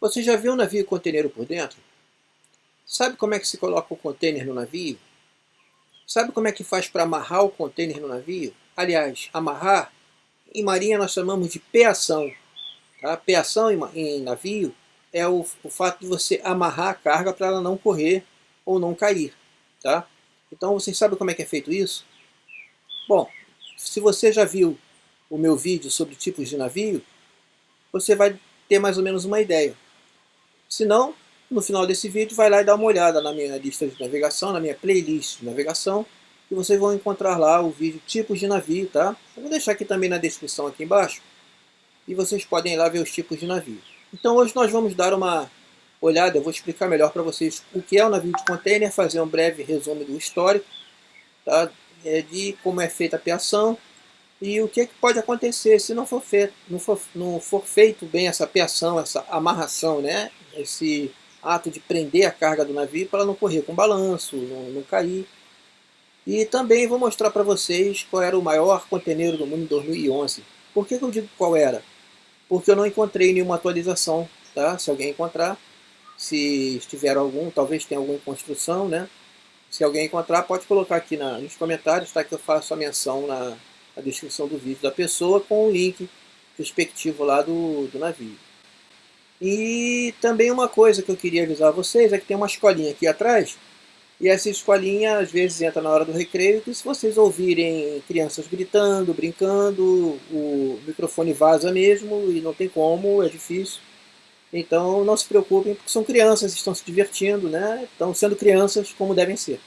Você já viu um navio conteneiro por dentro? Sabe como é que se coloca o container no navio? Sabe como é que faz para amarrar o container no navio? Aliás, amarrar, em marinha nós chamamos de peação. Tá? Peação em, em navio é o, o, fato de você amarrar a carga para ela não correr ou não cair. Tá? Então vocês sabem como é que é feito isso? Bom, se você já viu o meu vídeo sobre tipos de navio, você vai ter mais ou menos uma ideia. Se não, no final desse vídeo vai lá e dá uma olhada na minha lista de navegação, na minha playlist de navegação, e vocês vão encontrar lá o vídeo tipos de navio, tá? Eu vou deixar aqui também na descrição aqui embaixo, e vocês podem ir lá ver os tipos de navio. Então hoje nós vamos dar uma olhada, eu vou explicar melhor para vocês o que é um navio de container, fazer um breve resumo do histórico, tá? É de como é feita a peação, e o que, é que pode acontecer se não for, feito, não, for, não for feito bem essa peação, essa amarração, né? Esse ato de prender a carga do navio para não correr com balanço, não, não cair. E também vou mostrar para vocês qual era o maior conteneiro do mundo em 2011. Por que, que eu digo qual era? Porque eu não encontrei nenhuma atualização, tá? Se alguém encontrar, se estiver algum, talvez tenha alguma construção, né? Se alguém encontrar, pode colocar aqui na, nos comentários, tá? Que eu faço a menção na, na descrição do vídeo da pessoa com o link respectivo lá do, do navio. E também uma coisa que eu queria avisar vocês é que tem uma escolinha aqui atrás, e essa escolinha às vezes entra na hora do recreio, e se vocês ouvirem crianças gritando, brincando, o microfone vaza mesmo, e não tem como, é difícil. Então não se preocupem, porque são crianças, estão se divertindo, né? estão sendo crianças como devem ser.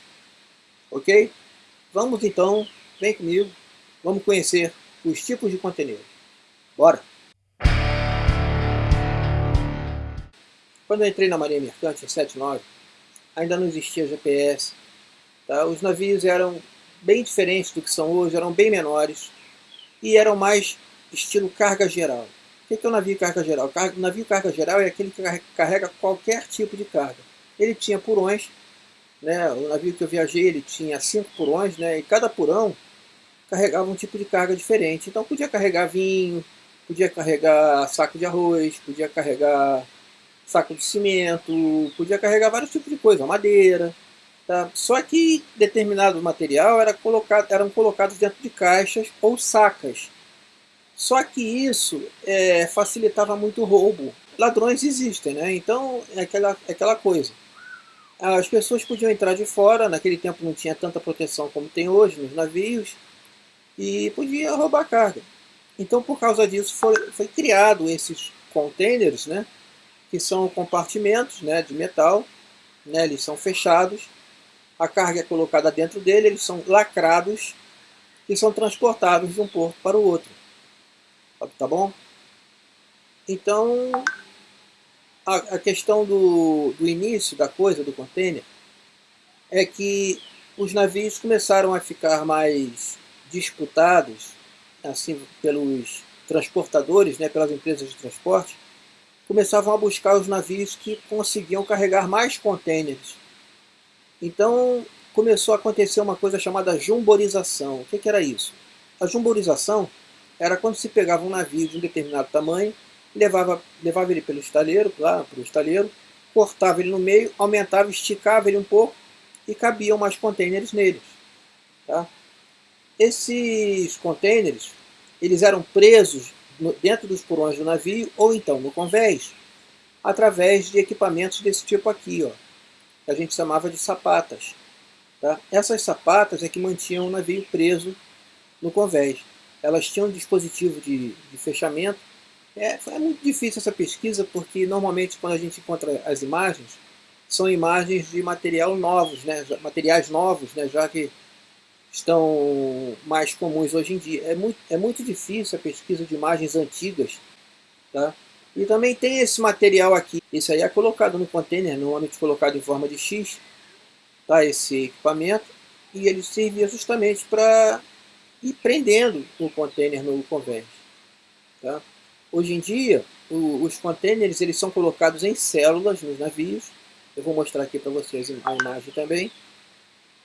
Ok? Vamos então, vem comigo, vamos conhecer os tipos de conteúdo. Bora! Quando eu entrei na Marinha Mercante, em 79, ainda não existia GPS. Tá? Os navios eram bem diferentes do que são hoje, eram bem menores e eram mais estilo carga geral. O que é o navio carga geral? O navio carga geral é aquele que carrega qualquer tipo de carga. Ele tinha purões, né? o navio que eu viajei ele tinha cinco purões, né? e cada purão carregava um tipo de carga diferente. Então podia carregar vinho, podia carregar saco de arroz, podia carregar saco de cimento, podia carregar vários tipos de coisa, madeira. Tá? Só que determinado material era colocado, eram colocados dentro de caixas ou sacas. Só que isso é, facilitava muito o roubo. Ladrões existem, né? então é aquela, é aquela coisa. As pessoas podiam entrar de fora, naquele tempo não tinha tanta proteção como tem hoje nos navios, e podia roubar carga. Então por causa disso foi, foi criado esses containers, né? Que são compartimentos né, de metal, né, eles são fechados, a carga é colocada dentro dele, eles são lacrados e são transportados de um porto para o outro. Tá bom? Então, a, a questão do, do início da coisa, do container, é que os navios começaram a ficar mais disputados assim pelos transportadores, né, pelas empresas de transporte, começavam a buscar os navios que conseguiam carregar mais contêineres. Então começou a acontecer uma coisa chamada jumborização. O que, que era isso? A jumborização era quando se pegava um navio de um determinado tamanho, levava, levava ele pelo estaleiro, lá para o estaleiro, cortava ele no meio, aumentava, esticava ele um pouco e cabiam mais contêineres neles. Tá? Esses contêineres eles eram presos dentro dos porões do navio ou então no convés, através de equipamentos desse tipo aqui, ó, que a gente chamava de sapatas. Tá? Essas sapatas é que mantinham o navio preso no convés. Elas tinham um dispositivo de, de fechamento. É, foi muito difícil essa pesquisa porque normalmente quando a gente encontra as imagens, são imagens de material novos, né? materiais novos, né? já que estão mais comuns hoje em dia. É muito, é muito difícil a pesquisa de imagens antigas. Tá? E também tem esse material aqui. Esse aí é colocado no container, normalmente colocado em forma de X. Tá? Esse equipamento. E ele servia justamente para ir prendendo o container no convés. Tá? Hoje em dia, o, os containers eles são colocados em células nos navios. Eu vou mostrar aqui para vocês a imagem também.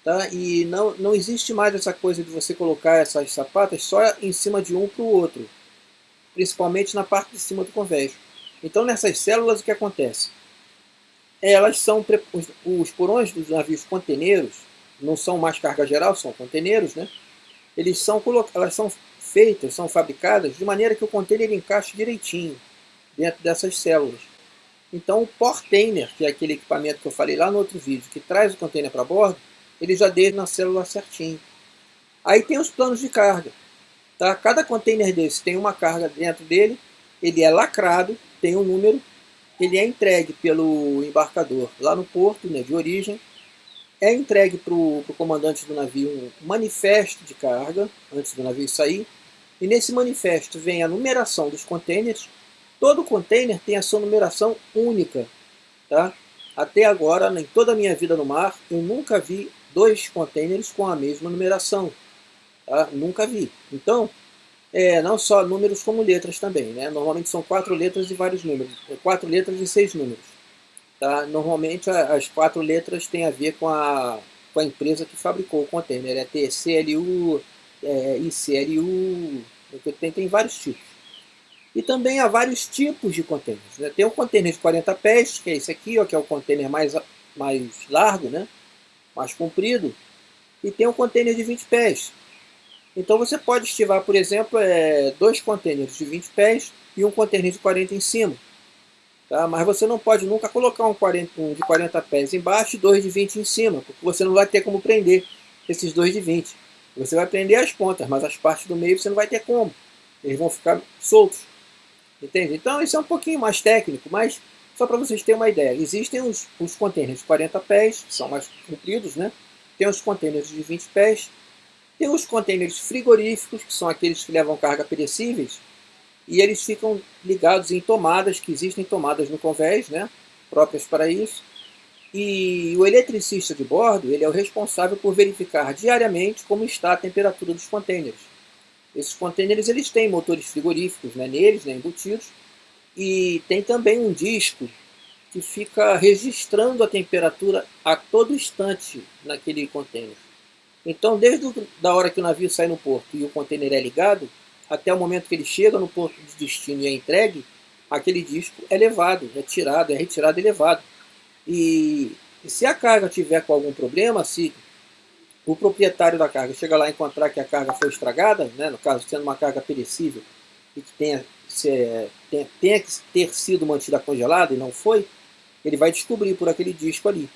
Tá? E não, não existe mais essa coisa de você colocar essas sapatas só em cima de um para o outro. Principalmente na parte de cima do convés. Então nessas células o que acontece? Elas são, os, porões dos navios conteneiros, não são mais carga geral, são conteneiros, né? Eles são, elas são feitas, são fabricadas de maneira que o container encaixe direitinho dentro dessas células. Então o portainer, que é aquele equipamento que eu falei lá no outro vídeo, que traz o container para bordo, ele já deixa na célula certinho. Aí tem os planos de carga. Tá? Cada container desse tem uma carga dentro dele, ele é lacrado, tem um número, ele é entregue pelo embarcador lá no porto né, de origem, é entregue para o comandante do navio um manifesto de carga, antes do navio sair, e nesse manifesto vem a numeração dos containers, todo container tem a sua numeração única. Tá? Até agora, em toda a minha vida no mar, eu nunca vi dois containers com a mesma numeração. Tá? Nunca vi. Então, é, não só números como letras também. Né? Normalmente são quatro letras e vários números. É, quatro letras e seis números. Tá? Normalmente as quatro letras têm a ver com a, com a empresa que fabricou o container. É TCLU, é, ICLU, tem, tem vários tipos. E também há vários tipos de containers. Né? Tem um container de 40 pés, que é esse aqui, ó, que é o container mais, mais largo, né? Mais comprido. E tem um container de 20 pés, então você pode estivar, por exemplo, é, dois contêineres de 20 pés e um contêiner de 40 em cima. Tá? Mas você não pode nunca colocar um, 40, um de 40 pés embaixo e dois de 20 em cima, porque você não vai ter como prender esses dois de 20. Você vai prender as pontas, mas as partes do meio você não vai ter como. Eles vão ficar soltos. Entende? Então isso é um pouquinho mais técnico, mas só para vocês terem uma ideia. Existem os, os contêineres de 40 pés, que são mais compridos, né? Tem os contêineres de 20 pés, tem os contêineres frigoríficos, que são aqueles que levam carga perecíveis, e eles ficam ligados em tomadas, que existem tomadas no convés, né, próprias para isso. E o eletricista de bordo, ele é o responsável por verificar diariamente como está a temperatura dos contêineres. Esses contêineres eles têm motores frigoríficos né, neles, né, embutidos, e tem também um disco que fica registrando a temperatura a todo instante naquele contêiner. Então, desde a hora que o navio sai no porto e o container é ligado, até o momento que ele chega no porto de destino e é entregue, aquele disco é levado, é tirado, é retirado e levado. E, e se a carga tiver com algum problema, se o proprietário da carga chega lá e encontrar que a carga foi estragada, né, no caso sendo uma carga perecível, e que tenha, se, tenha, tenha que ter sido mantida congelada e não foi, ele vai descobrir por aquele disco ali.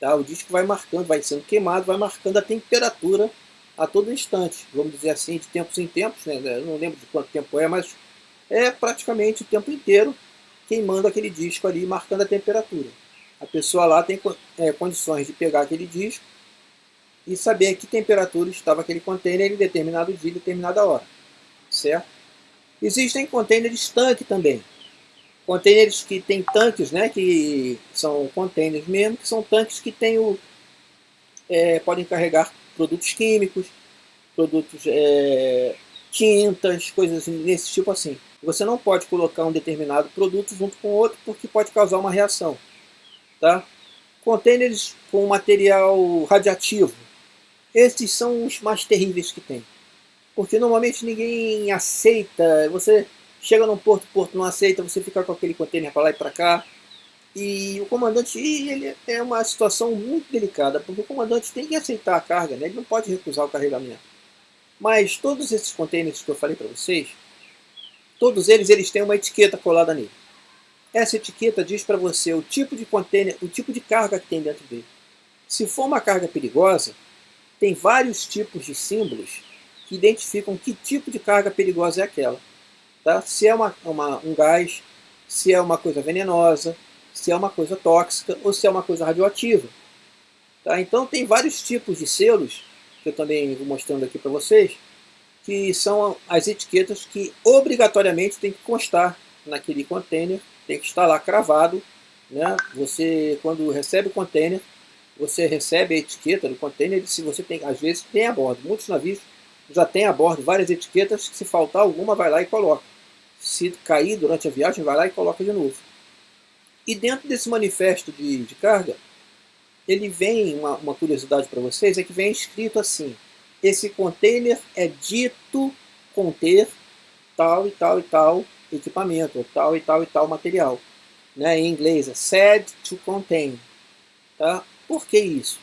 Tá? O disco vai marcando, vai sendo queimado, vai marcando a temperatura a todo instante. Vamos dizer assim, de tempos em tempos, né? Eu não lembro de quanto tempo é, mas é praticamente o tempo inteiro queimando aquele disco ali, marcando a temperatura. A pessoa lá tem é, condições de pegar aquele disco e saber a que temperatura estava aquele container em determinado dia, determinada hora. Certo? Existem containers tanque também. Containers que tem tanques, né, que são containers mesmo, que são tanques que tem o, é, podem carregar produtos químicos, produtos, é, tintas, coisas desse tipo assim. Você não pode colocar um determinado produto junto com outro porque pode causar uma reação. Tá? Containers com material radiativo. Esses são os mais terríveis que tem. Porque normalmente ninguém aceita, você Chega num porto, o porto não aceita, você fica com aquele container para lá e para cá. E o comandante, ele é uma situação muito delicada, porque o comandante tem que aceitar a carga, né? ele não pode recusar o carregamento. Mas todos esses containers que eu falei para vocês, todos eles, eles têm uma etiqueta colada nele. Essa etiqueta diz para você o tipo de container, o tipo de carga que tem dentro dele. Se for uma carga perigosa, tem vários tipos de símbolos que identificam que tipo de carga perigosa é aquela. Tá? Se é uma, uma, um gás, se é uma coisa venenosa, se é uma coisa tóxica ou se é uma coisa radioativa. Tá? Então tem vários tipos de selos, que eu também vou mostrando aqui para vocês, que são as etiquetas que obrigatoriamente tem que constar naquele container, tem que estar lá cravado. Né? Você, quando recebe o container, você recebe a etiqueta do container, se você tem, às vezes tem a bordo. Muitos navios já tem a bordo várias etiquetas, que se faltar alguma vai lá e coloca se cair durante a viagem, vai lá e coloca de novo. E dentro desse manifesto de, de carga, ele vem, uma, uma curiosidade para vocês, é que vem escrito assim, esse container é dito conter tal e tal e tal equipamento, ou tal e tal e tal material. Né? Em inglês é said to contain. Tá? Por que isso?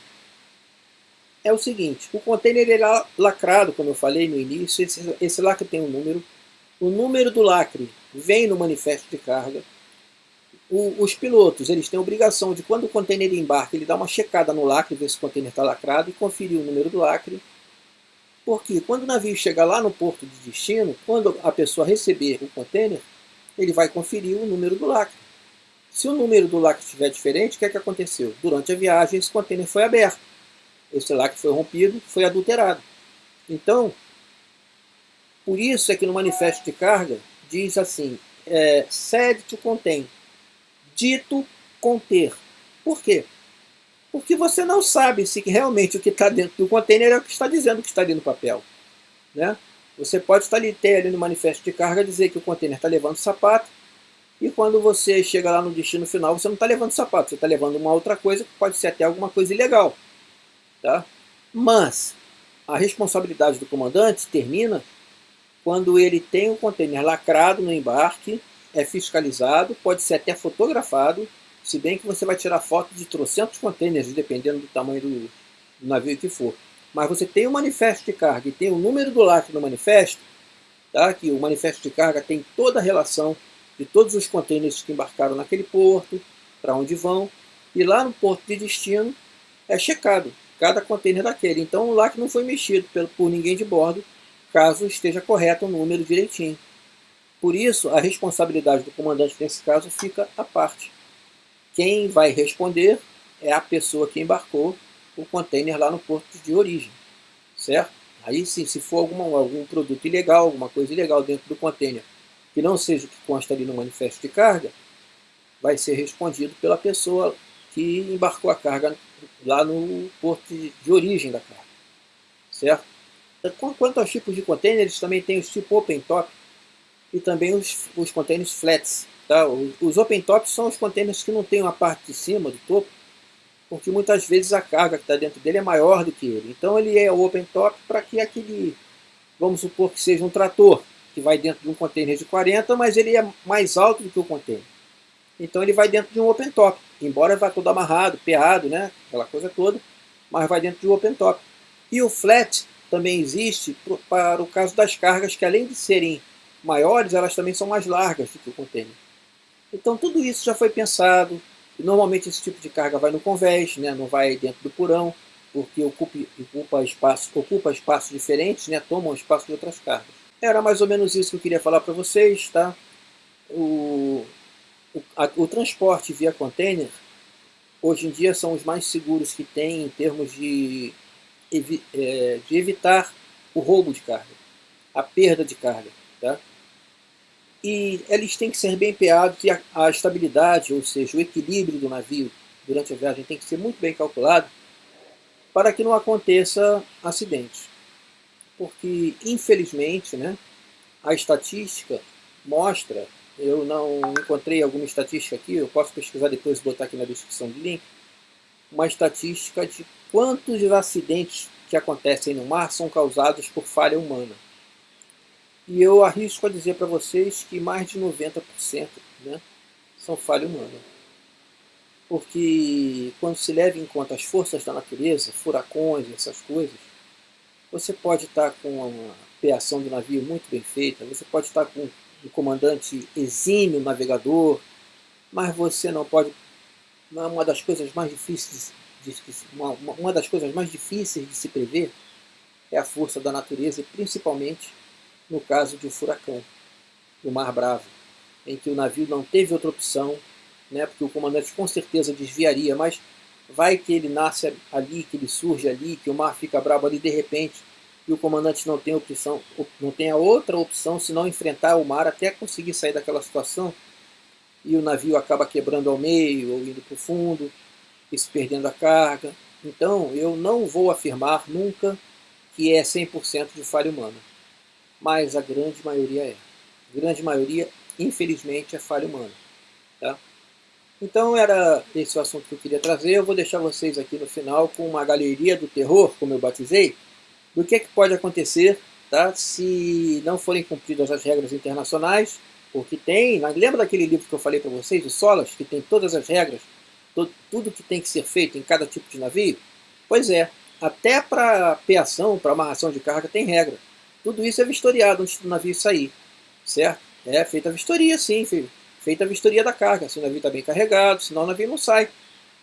É o seguinte, o container é lacrado, como eu falei no início, esse, esse lacre tem um número, o número do lacre vem no manifesto de carga, o, os pilotos eles têm a obrigação de, quando o container embarca, ele dá uma checada no lacre, ver se o container está lacrado e conferir o número do lacre, porque quando o navio chegar lá no porto de destino, quando a pessoa receber o container, ele vai conferir o número do lacre. Se o número do lacre estiver diferente, o que, é que aconteceu? Durante a viagem, esse container foi aberto. Esse lacre foi rompido, foi adulterado. Então, por isso é que no manifesto de carga diz assim, é, said to contain, dito conter. Por quê? Porque você não sabe se realmente o que está dentro do container é o que está dizendo que está ali no papel. Né? Você pode estar ali, ter ali no manifesto de carga dizer que o container está levando sapato, e quando você chega lá no destino final, você não está levando sapato, você está levando uma outra coisa, que pode ser até alguma coisa ilegal. Tá? Mas a responsabilidade do comandante termina quando ele tem o container lacrado no embarque, é fiscalizado, pode ser até fotografado, se bem que você vai tirar foto de trocentos containers, dependendo do tamanho do, navio que for. Mas você tem o manifesto de carga e tem o número do lacre no manifesto, tá? que o manifesto de carga tem toda a relação de todos os containers que embarcaram naquele porto, para onde vão, e lá no porto de destino é checado cada container daquele. Então o lacre não foi mexido por ninguém de bordo, caso esteja correto o número direitinho. Por isso, a responsabilidade do comandante nesse caso fica à parte. Quem vai responder é a pessoa que embarcou o container lá no porto de origem, certo? Aí sim, se for alguma, algum produto ilegal, alguma coisa ilegal dentro do container, que não seja o que consta ali no manifesto de carga, vai ser respondido pela pessoa que embarcou a carga lá no porto de origem da carga, certo? Quanto aos tipos de containers, também tem os tipo open top e também os, os containers flats. Tá? Os open tops são os containers que não tem uma parte de cima, do topo, porque muitas vezes a carga que está dentro dele é maior do que ele. Então ele é open top para que aquele, vamos supor que seja um trator, que vai dentro de um container de 40, mas ele é mais alto do que o container. Então ele vai dentro de um open top, embora vá todo amarrado, peado, né? aquela coisa toda, mas vai dentro de um open top. E o flat também existe para o caso das cargas que além de serem maiores, elas também são mais largas do que o container. Então tudo isso já foi pensado, normalmente esse tipo de carga vai no convés, né, não vai dentro do porão, porque ocupa, ocupa, espaço, ocupa espaços diferentes, né, toma espaço de outras cargas. Era mais ou menos isso que eu queria falar para vocês. Tá? O, o, a, o transporte via container, hoje em dia, são os mais seguros que tem em termos de, evi, é, de evitar o roubo de carga, a perda de carga. Tá? E eles têm que ser bem peados e a, a estabilidade, ou seja, o equilíbrio do navio durante a viagem tem que ser muito bem calculado para que não aconteça acidentes. Porque, infelizmente, né, a estatística mostra, eu não encontrei alguma estatística aqui, eu posso pesquisar depois e botar aqui na descrição do link, uma estatística de quantos acidentes que acontecem no mar são causados por falha humana. E eu arrisco a dizer para vocês que mais de 90% né, são falha humana. Porque quando se leva em conta as forças da natureza, furacões, essas coisas, você pode estar com uma peação do navio muito bem feita, você pode estar com um comandante exímio, navegador, mas você não pode... Uma das coisas mais difíceis de, uma, uma das coisas mais difíceis de se prever é a força da natureza, principalmente no caso de um furacão, do Mar Bravo, em que o navio não teve outra opção, né, porque o comandante com certeza desviaria, mas vai que ele nasce ali, que ele surge ali, que o mar fica bravo ali de repente, e o comandante não tem opção, não tem a outra opção senão enfrentar o mar até conseguir sair daquela situação, e o navio acaba quebrando ao meio ou indo para o fundo, e se perdendo a carga. Então eu não vou afirmar nunca que é 100% de falha humana mas a grande maioria é. A grande maioria, infelizmente, é falha humana. Tá? Então era esse o assunto que eu queria trazer. Eu vou deixar vocês aqui no final com uma galeria do terror, como eu batizei, do que, é que pode acontecer tá? se não forem cumpridas as regras internacionais, Porque tem, lembra daquele livro que eu falei para vocês, o Solas, que tem todas as regras, todo, tudo que tem que ser feito em cada tipo de navio? Pois é, até para peação, para amarração de carga tem regra. Tudo isso é vistoriado antes do navio sair, certo? É feita a vistoria, sim, filho. Feita a vistoria da carga, se o navio está bem carregado, senão o navio não sai.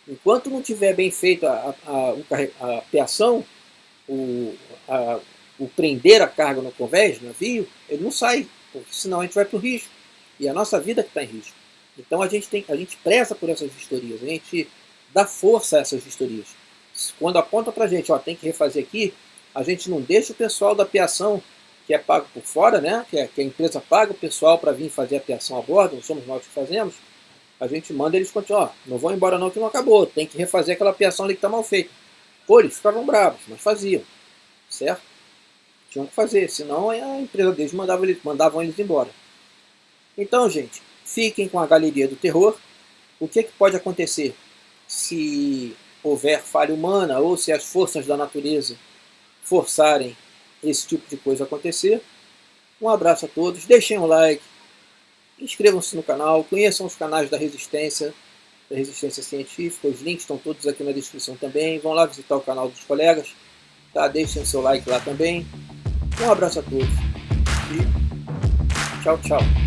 Enquanto não tiver bem feita a, a, a, peação, o, a, o prender a carga no convés do navio, ele não sai, porque senão a gente vai para o risco. E a nossa vida que está em risco. Então a gente, tem, a gente preza por essas vistorias, a gente dá força a essas vistorias. Quando aponta para a gente, ó, tem que refazer aqui, a gente não deixa o pessoal da peação que é pago por fora, né? que, é, que a empresa paga o pessoal para vir fazer a peação a bordo, não somos nós que fazemos, a gente manda eles continuar. Não vão embora não que não acabou, tem que refazer aquela peação ali que está mal feita. Pô, eles ficavam bravos, mas faziam, certo? Tinham que fazer, senão a empresa deles mandava eles, mandavam eles embora. Então, gente, fiquem com a Galeria do Terror. O que, que pode acontecer se houver falha humana ou se as forças da natureza forçarem esse tipo de coisa acontecer. Um abraço a todos, deixem um like, inscrevam-se no canal, conheçam os canais da Resistência, da Resistência Científica, os links estão todos aqui na descrição também, vão lá visitar o canal dos colegas, tá? deixem seu like lá também. Um abraço a todos e tchau, tchau.